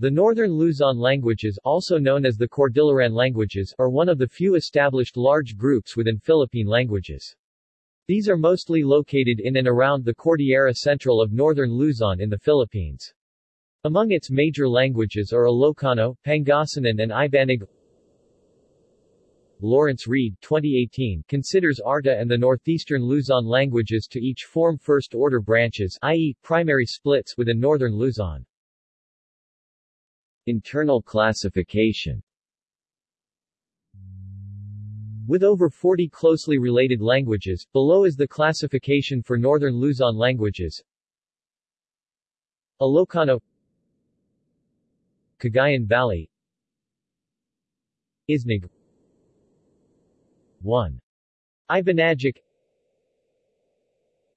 The Northern Luzon languages also known as the Cordilleran languages are one of the few established large groups within Philippine languages. These are mostly located in and around the Cordillera Central of northern Luzon in the Philippines. Among its major languages are Ilocano, Pangasinan and Ibanag. Lawrence Reed 2018 considers Arta and the northeastern Luzon languages to each form first-order branches i.e., primary splits within northern Luzon. Internal classification. With over 40 closely related languages, below is the classification for northern Luzon languages. Ilocano Cagayan Valley Isnag 1. Ibanagic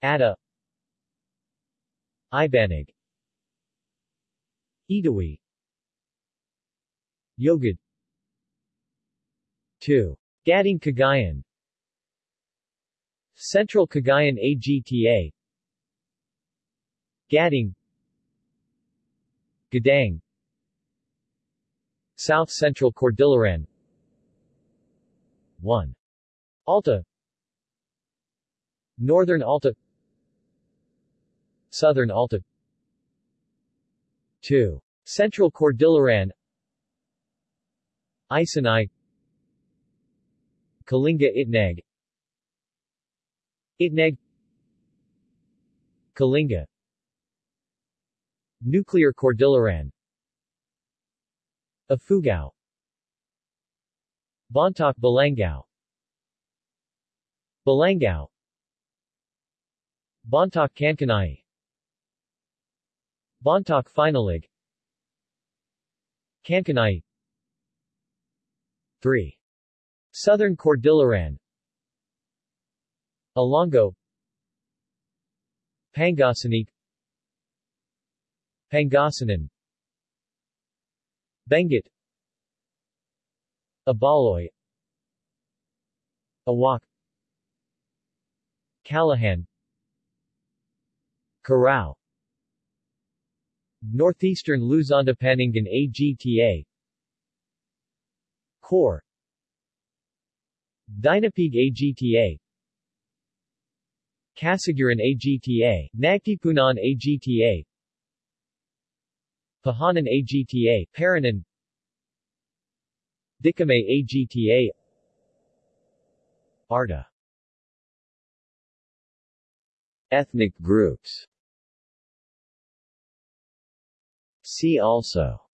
Atta. Ibanag Itawis Yogad 2. Gading Cagayan. Central Cagayan AGTA Gading Gadang. South Central Cordilleran. 1. Alta. Northern Alta. Southern Alta. 2. Central Cordilleran Isinai Kalinga Itneg Itneg Kalinga. Nuclear Cordilleran. Ifugao. Bontoc Balangao Balangao Bontoc Kankanaey Bontoc Finallig Kankanaey 3. Southern Cordilleran. Ilongo Pangasinic Pangasinan. Benguet. Ibaloi Awak. Kallahan Karao Northeastern Luzon Luzondapaningan AGTA Core. Dinapigue AGTA Casiguran AGTA, Nagtipunan AGTA Pahanan AGTA, Paranan. Dicamay AGTA Arta. Ethnic groups. See also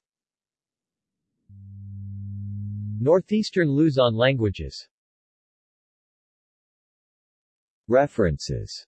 Northeastern Luzon languages. References